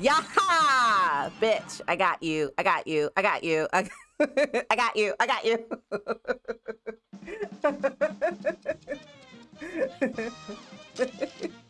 Yaha! Bitch, I got you. I got you. I got you. I, I got you. I got you.